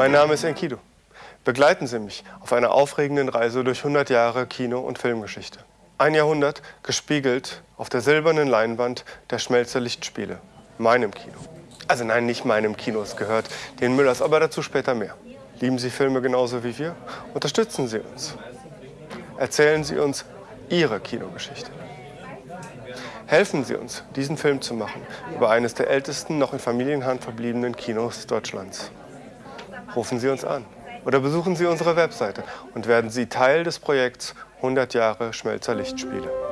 Mein Name ist Enkidu. Begleiten Sie mich auf einer aufregenden Reise durch 100 Jahre Kino- und Filmgeschichte. Ein Jahrhundert gespiegelt auf der silbernen Leinwand der Schmelzer Lichtspiele, meinem Kino. Also nein, nicht meinem Kino, es gehört den Müllers, aber dazu später mehr. Lieben Sie Filme genauso wie wir? Unterstützen Sie uns. Erzählen Sie uns Ihre Kinogeschichte. Helfen Sie uns, diesen Film zu machen über eines der ältesten noch in Familienhand verbliebenen Kinos Deutschlands. Rufen Sie uns an oder besuchen Sie unsere Webseite und werden Sie Teil des Projekts 100 Jahre Schmelzer Lichtspiele.